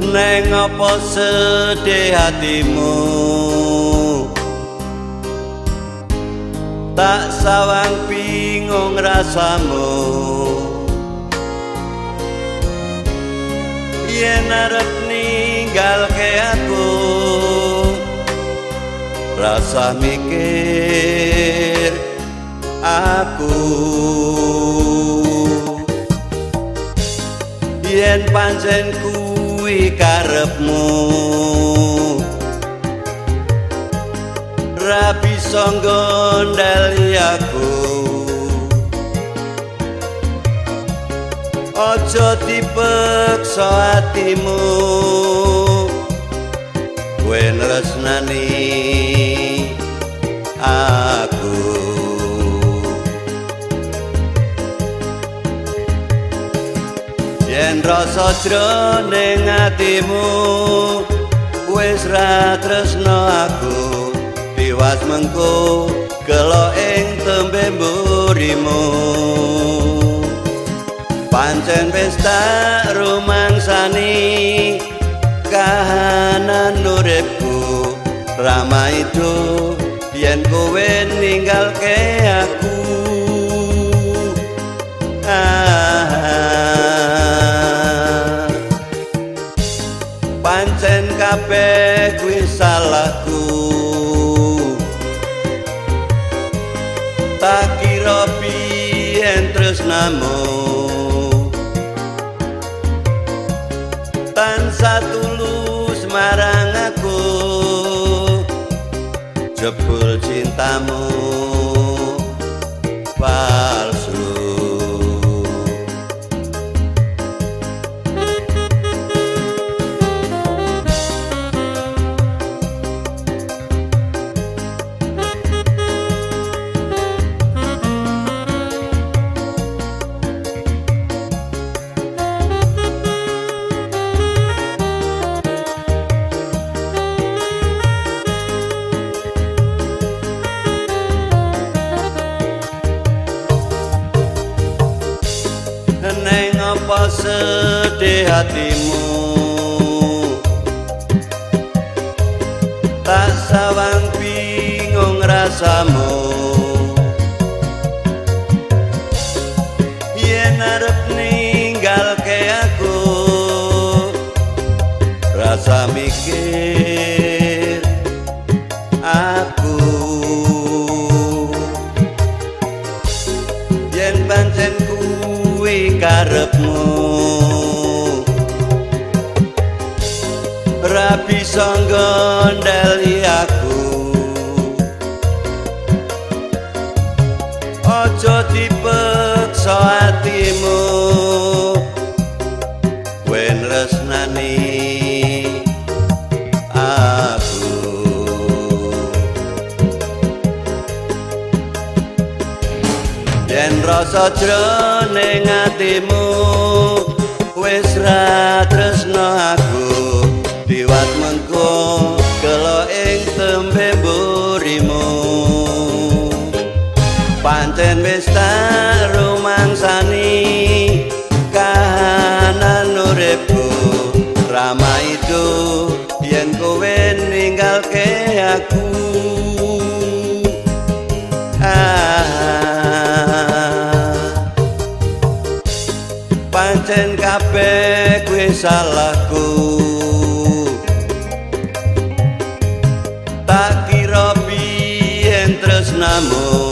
neng apa sedih hatimu? Tak sawang bingung rasamu. Yen arep ninggal ke aku rasa mikir aku. Yen pancen kuwi karepmu. Rapi songgondali aku. Ojo dipeksa hatimu wen resnani yen rasa jroning atimu wis ra tresno aku. Tiwas mengko gelo ing tembe mburimu. Pancen wis tak rumangsani kahanan uripku. Ramah itu yen kowe ninggalke salahku tak kira biyen tresnamu tansah tulus marang aku. Jebul cintamu apa sedih hatimu. Tak sawang bingung rasamu. Yen arep ninggal ke aku rasa mikir karepmu. Ra bisa nggondeli aku. Ojo dipeksa hatimu rasa jroning atimu wis ra tresno aku. Diwat mengko gelo ing tembe mburimu. Pancen wis tak rumangsani kahanan uripku. Ramah itu yen kowe ninggalke aku sanajan kabeh kuwi salahku. Tak kira biyen tresnamu.